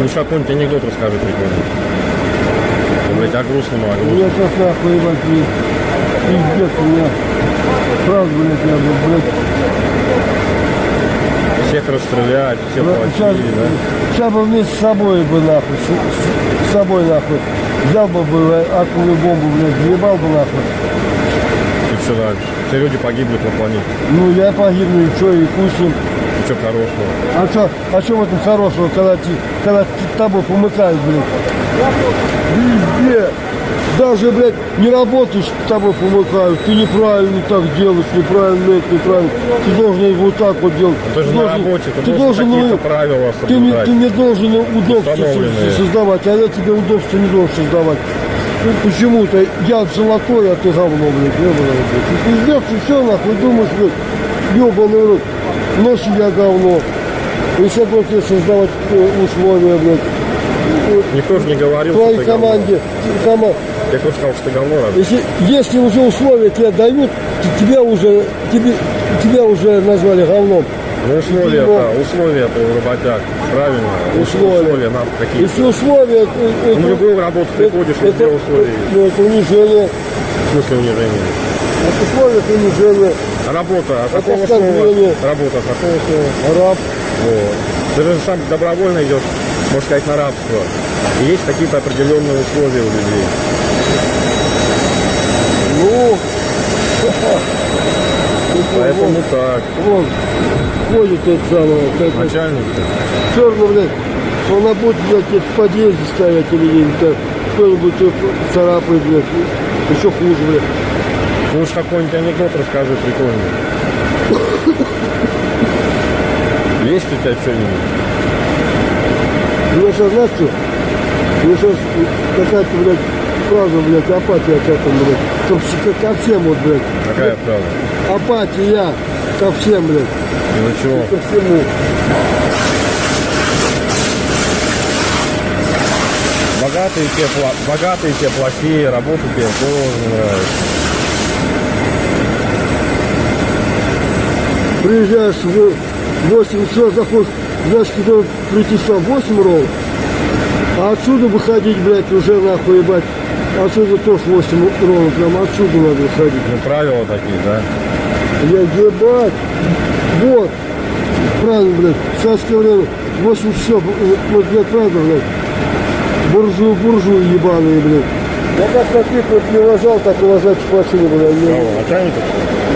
Лучше какой-нибудь анекдот расскажи прикольный. Ну, блядь, о грустном, о грустном. меня сейчас нахуй, ебать, пиздец, у меня сразу, блядь, я бы, блядь, Всех расстрелять, всех сейчас, платили, да? сейчас бы вместе с собой бы, нахуй, с, с- собой, нахуй, взял бы, бы атомную бомбу, блядь, въебал бы, нахуй. И что дальше? Все люди погибнут на планете. Ну, я погибну, и что, и пусть им. И что хорошего? А что, а что в этом хорошего, когда, когда тобой помыкают, блядь? Везде. Даже, блядь, не работаешь, тобой помыкают. Ты неправильно так делаешь, неправильно это, неправильно. Ты должен вот так вот делать. Ты же на работе, ты, должен какие-то ну, правила ты, не, ты не должен удобства создавать, а я тебе удобства не должен создавать. Ну, почему-то я золотой, а ты говно, блядь, ебаный, блядь. И пиздец, и все, нахуй, думаешь, блядь, ебаный рот, ночью я говно. Будут тебе создавать э, условия, блядь. Никто же не говорил, твоей что ты говно. команде, кома- Я кто сказал, что ты говно если, если уже условия тебе дают, то тебя уже, тебе, тебя уже назвали говном. Ну условия-то, условия-то у работяг, правильно? Условия. Условия надо какие Если условия... э, Ну, это- любую работу приходишь, это, условия. ну, это унижение. В смысле унижения? От условия это унижение. А работа, Это какого слова? Работа, а какого слова? Раб. Вот. Ты же сам добровольно идешь, можно сказать, на рабство. И есть какие-то определенные условия у людей. Ну, Поэтому так. вон, ходит этот самый, как Начальник. черный, блядь, он на будет, блядь, в подъезде стоять или где-нибудь так, кто-нибудь царапает, блядь, еще хуже, блядь. Ну уж какой-нибудь анекдот расскажи прикольный. Есть у тебя что-нибудь? Ну, я сейчас, знаешь что, мне сейчас какая-то, блядь, фраза, блядь, апатия какая-то, блядь, ко- ко всем, вот, блядь, Какая правда? апатия ко всем, блядь, Ну чего? ко всему. Богатые те, богатые те плохие, работа тебе тоже нравится. Приезжаешь в 8 часов, заходишь, значит, должен прийти сюда в 8 ровно, а отсюда выходить, блядь, уже нахуй, ебать, отсюда тоже 8 ровно, прям отсюда надо выходить. Ну правила такие, да? Я ебать, вот, правильно, блядь, в советское время 8 часов, э, вот, блядь, правда, блядь, буржуи, буржуи ебаные, блядь. Я как таких вот не уважал, так уважать блядь, не- Кого? Ли?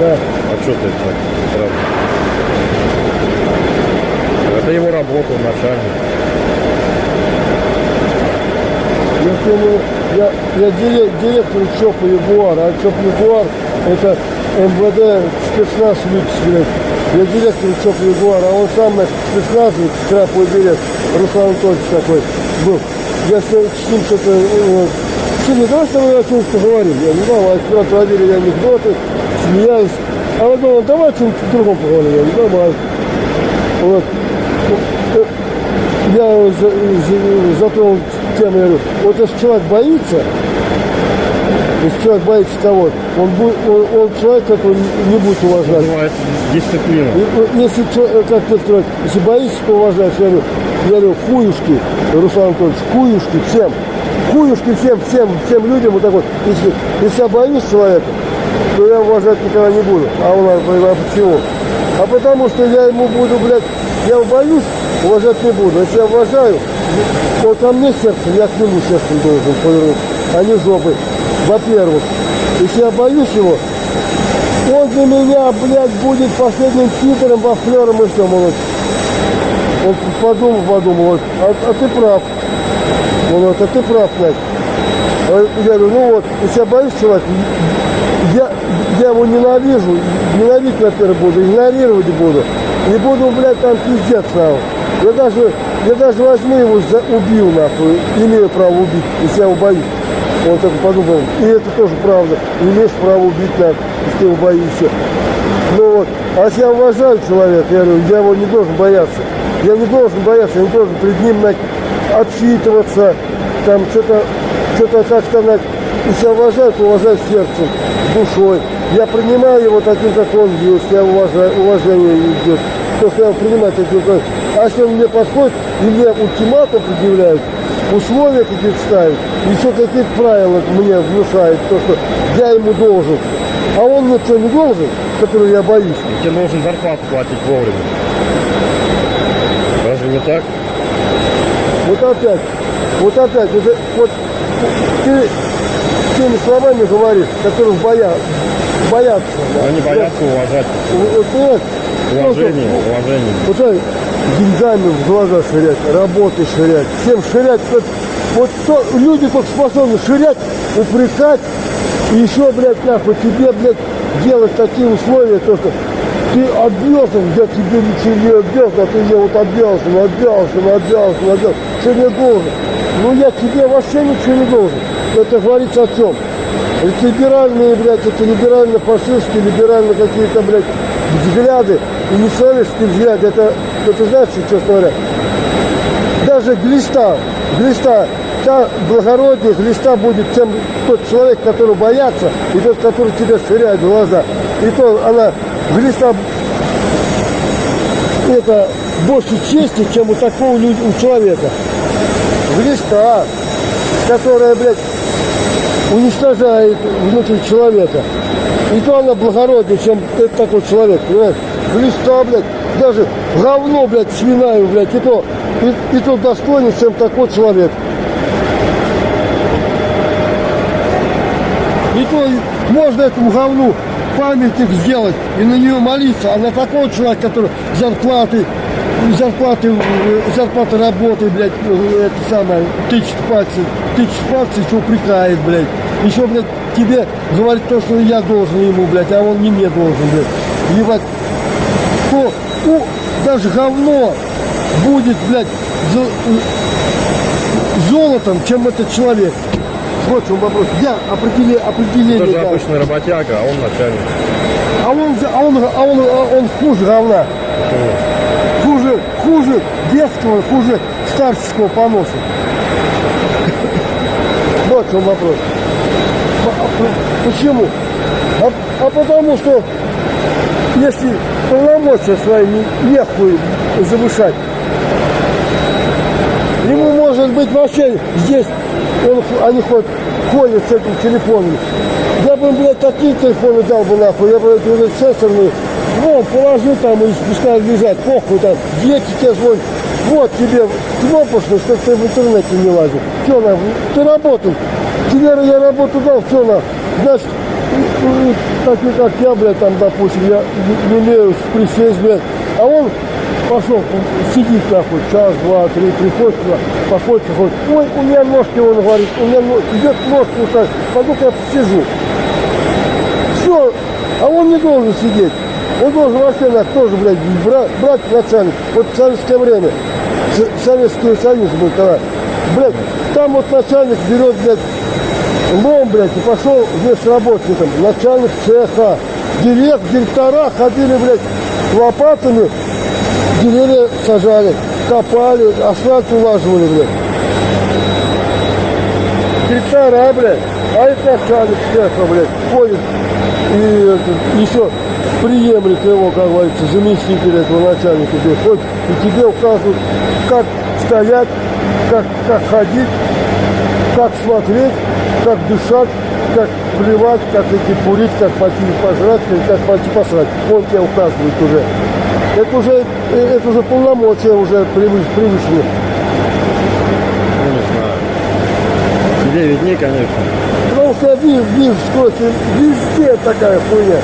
да. А что ты так? Правда? Это его работа, начальник. Если мы, я, я дире- директор ЧОПа Ягуар, а ЧОП Ягуар это МВД спецназ Люкс. Я директор ЧОП Ягуар, а он сам наш спецназник, краповый берет, Руслан Анатольевич такой был. Я с ним с ним что-то, э, сегодня давай с тобой о чем-нибудь поговорим. Я ну давай, сперва травили анекдоты, смеялись. А он думал, давай о чем-нибудь другом поговорим. Я говорю, давай. Вот. Я затронул тему, я говорю, вот если человек боится, если человек боится кого он, будет, он, он человек, который не будет уважать. Дисциплина. Э, Если, как ты сказать, если боишься поважать, я говорю, я говорю, хуюшки, Руслан Анатольевич, хуюшки всем, хуюшки всем, всем, всем людям, вот так вот, если, если я боюсь человека, то я уважать никогда не буду. А он говорит, а почему? А потому что я ему буду, блядь, я его боюсь, уважать не буду. Если я уважаю, вот ко мне сердцем, я к нему сердцем должен повернуть, а не жопой. Во-первых, если я боюсь его, он для меня, блядь, будет последним пидором, вафлером и все, молодец. Он подумал, подумал, а, а ты прав. Он говорит, а ты прав, блядь. А Я говорю, ну вот, если я боюсь человека, я, я его ненавижу, ненавидеть, во-первых, буду, игнорировать буду. И буду, блядь, там пиздец, нахуй. Я даже, я даже возьму его, за, убью, нахуй, имею право убить, если я его боюсь. Он так подумал, и это тоже правда, имеешь право убить, нахуй, если ты его боишься. Ну вот, а если я уважаю человека, я говорю, я его не должен бояться. Я не должен бояться, я не должен перед ним отчитываться, там что-то, что-то как-то, на- если я уважаю, сердцем, душой. Я принимаю его таким, как он есть, я уважаю, уважение идет. То, что я принимаю таким, как... А если он мне подходит и мне ультиматум предъявляет, условия какие-то ставит, еще какие-то правила мне внушает, то, что я ему должен. А он мне что, не должен, который я боюсь? Тебе должен зарплату платить вовремя. Не так? Вот опять, вот опять, вот, вот ты теми словами говоришь, которых боя, боятся. да. Они боятся уважать. Вот, вот понимаешь, Уважение, просто, уважение. Вот так, деньгами в глаза ширять, работой ширять, всем ширять. Вот, вот то, люди только способны ширять, упрекать, и еще, блядь, нахуй, тебе, блядь, делать такие условия, то, что ты обязан, я тебе ничего не обязан, а ты мне вот обязан, обязан, обязан, обязан, что не должен. Ну я тебе вообще ничего не должен. Это говорится о чем? Это либеральные, блядь, это либерально-фашистские, либерально какие-то, блядь, взгляды, и несовестные взгляды. Это, это знаешь, что, говоря, даже глиста, глиста, та благороднее глиста будет, чем тот человек, который боятся, и тот, который тебе ширяет глаза. И то она, глиста, это больше чести, чем у такого у человека. Глиста, которая, блядь, уничтожает внутри человека. И то она благороднее, чем этот такой человек, понимаешь? Глиста, блядь, даже говно, блядь, свинаю, блядь, и то, и, и то достойнее, чем такой человек. И то можно этому говну памятник сделать и на нее молиться, а на такого человека, который зарплаты, зарплаты, э, зарплаты работы, блядь, э, это самое, тычет пальцы, тычет пальцы, еще упрекает, блядь. Еще, блядь, тебе говорит то, что я должен ему, блядь, а он не мне должен, блядь. Ебать, то у, даже говно будет, блядь, за- золотом, чем этот человек. Вот в чем вопрос. Я определение, определение Это же обычный работяга, а он начальник. А он, а он, а он, а он хуже говна. Хуже, хуже детского, хуже старческого поноса. Вот в чем вопрос. Почему? А, а потому что если полномочия свои не, нехуй завышать, быть вообще здесь, он, они хоть ходят с этим телефоном. Я бы, им, блядь, такие телефоны дал бы нахуй, я бы, блядь, сенсорные. Вон, положи там и пускай лежать, похуй там, дети тебе звонят. Вот тебе кнопочный, чтобы ты в интернете не лазил. Все, на, ты работай. Тебе я работу дал, все, на. Значит, и- и такие как я, блядь, там, допустим, я не, имею присесть, блядь. А он пошел, сидит нахуй, час, два, три, приходит туда, походит, походит. Ой, у меня ножки, он говорит, у меня ножки, идет ножки, так, пойду-ка я посижу. Все, а он не должен сидеть. Он должен вообще нас тоже, блядь, брать, брать начальник. Вот в советское время, Советский Союз был тогда. Блядь, там вот начальник берет, блядь, лом, блядь, и пошел вместе с работником, начальник цеха. Директ, директора ходили, блядь, лопатами, деревья сажали, копали, асфальт улаживали, блядь. Директора, блядь, а это начальник цеха, блядь, ходит и это, еще преемник его, как говорится, заместитель этого начальника тебе ходит, и тебе указывают, как стоять, как, как ходить, как смотреть, как дышать, как плевать, как идти курить, как пойти пожрать, как пойти посрать. Он тебе указывает уже. Это уже, э, это уже полномочия уже превыш- превышены. Ну, не знаю. Тебе видней, конечно. Потому что я вижу, вижу сквозь, везде такая хуйня.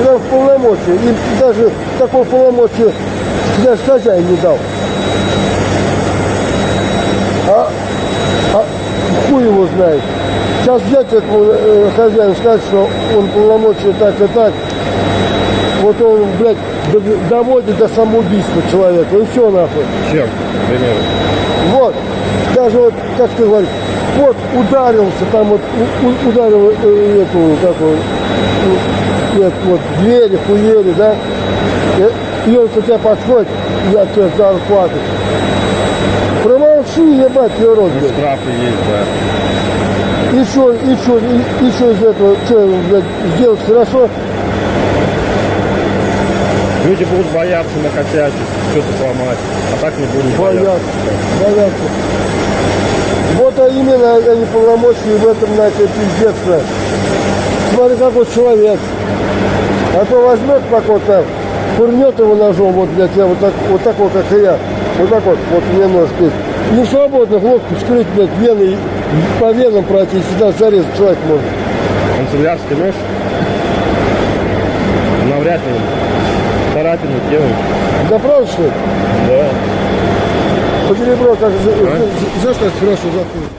Прям полномочия. Им даже такого полномочия даже хозяин не дал. А, а хуй его знает. Сейчас взять этому э, хозяину сказать, что он полномочия так и так. Вот он, блядь, доводит до самоубийства человека. И все нахуй. Чем, к примеру? Вот, даже вот, как ты говоришь, вот ударился, там вот у- ударил э, эту, как ну, нет, вот двери, хуери, да, и, и он к тебе подходит, я тебе зарплату. Промолчи, ебать, ее рот, Ну, штрафы есть, да. И что, и что, и, и что из этого, что, блядь, сделать хорошо? Люди будут бояться накосячить, что-то сломать, а так не будут Боятся. Боятся. Вот а именно они полномочия в этом начали пиздец. да. Смотри, как вот человек. А то возьмет вот так, пырнет его ножом вот для тебя, вот так вот, так вот как и я. Вот так вот, вот меня нож есть. Не свободно в лодку вскрыть, блядь, вены, по венам пройти, сюда зарезать человек может. Канцелярский нож навряд ли царапину делают. Да правда, что ли? Да. По ребро как за, за, за, за, хорошо заходит.